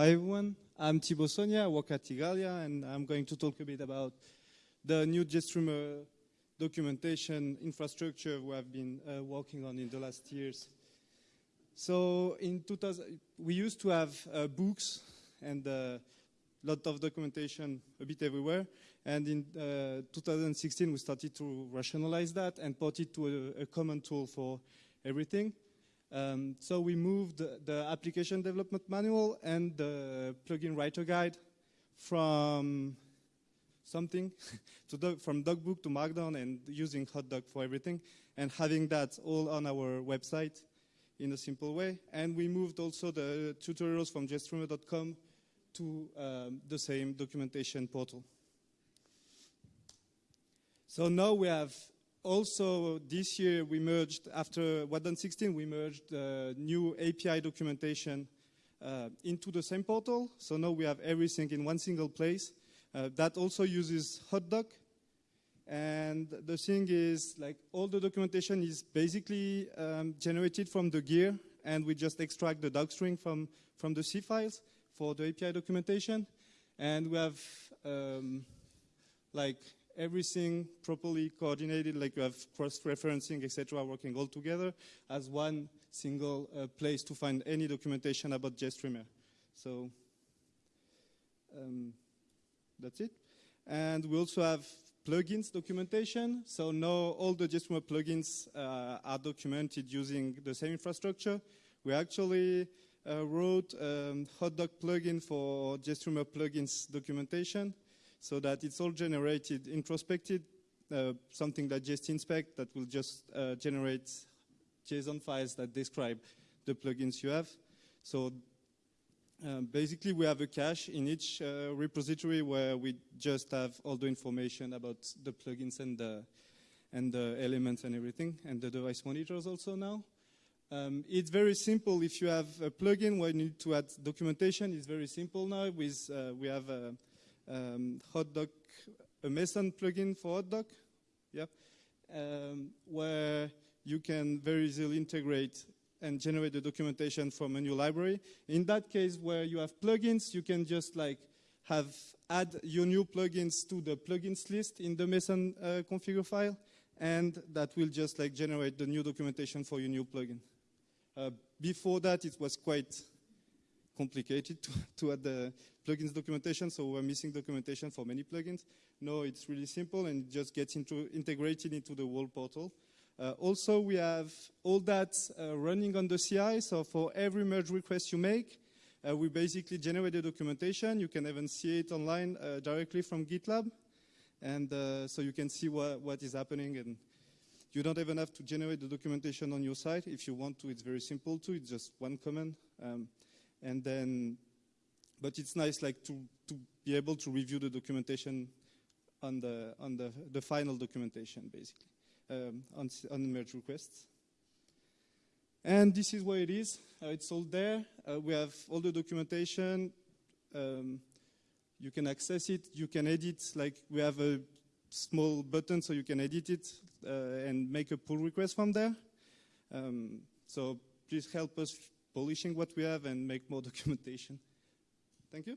Hi everyone, I'm Thibault Saunier, I work at Igalia, and I'm going to talk a bit about the new GStreamer documentation infrastructure we have been uh, working on in the last years. So in 2000, we used to have uh, books and a uh, lot of documentation a bit everywhere. And in uh, 2016, we started to rationalize that and put it to a, a common tool for everything. Um, so we moved the application development manual and the plugin writer guide from something to doc, from DocBook to Markdown and using HotDoc for everything and having that all on our website in a simple way. And we moved also the tutorials from GStreamer.com to um, the same documentation portal. So now we have also this year we merged, after WhatDone 16, we merged uh, new API documentation uh, into the same portal. So now we have everything in one single place. Uh, that also uses HotDoc. And the thing is, like, all the documentation is basically um, generated from the gear, and we just extract the docstring from, from the C files for the API documentation. And we have, um, like, everything properly coordinated, like you have cross-referencing, etc., working all together as one single uh, place to find any documentation about GStreamer. So um, that's it. And we also have plugins documentation. So now all the GStreamer plugins uh, are documented using the same infrastructure. We actually uh, wrote a um, HotDoc plugin for GStreamer plugins documentation so that it's all generated introspected, uh, something that just inspect that will just uh, generate JSON files that describe the plugins you have. So um, basically we have a cache in each uh, repository where we just have all the information about the plugins and the, and the elements and everything, and the device monitors also now. Um, it's very simple. If you have a plugin where you need to add documentation, it's very simple now. With, uh, we have a, um, HotDoc, a Meson plugin for HotDoc, yeah, um, where you can very easily integrate and generate the documentation from a new library. In that case, where you have plugins, you can just like have add your new plugins to the plugins list in the Meson uh, configure file, and that will just like generate the new documentation for your new plugin. Uh, before that, it was quite complicated to, to add the plugins documentation, so we're missing documentation for many plugins. No, it's really simple and it just gets into, integrated into the whole portal. Uh, also, we have all that uh, running on the CI, so for every merge request you make, uh, we basically generate the documentation. You can even see it online uh, directly from GitLab. And uh, so you can see what, what is happening and you don't even have to generate the documentation on your site. If you want to, it's very simple too. It's just one command. Um, and then but it's nice like to, to be able to review the documentation on the, on the, the final documentation, basically, um, on, on merge requests. And this is where it is. Uh, it's all there. Uh, we have all the documentation. Um, you can access it. You can edit. Like we have a small button so you can edit it uh, and make a pull request from there. Um, so please help us polishing what we have and make more documentation. Thank you.